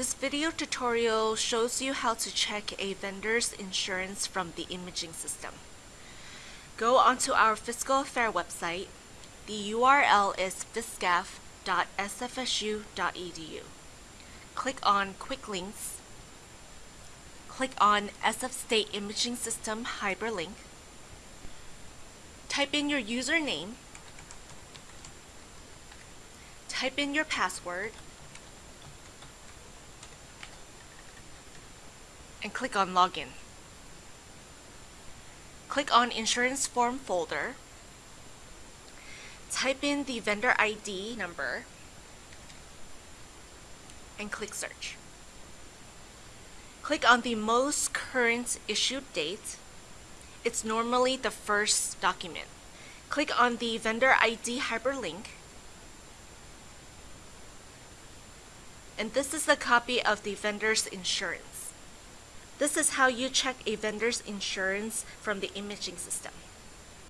This video tutorial shows you how to check a vendor's insurance from the imaging system. Go onto our Fiscal Affair website. The URL is fiscaf.sfsu.edu. Click on Quick Links. Click on SF State Imaging System Hyperlink. Type in your username. Type in your password. And click on Login. Click on Insurance Form folder. Type in the vendor ID number and click Search. Click on the most current issued date. It's normally the first document. Click on the vendor ID hyperlink. And this is a copy of the vendor's insurance. This is how you check a vendor's insurance from the imaging system.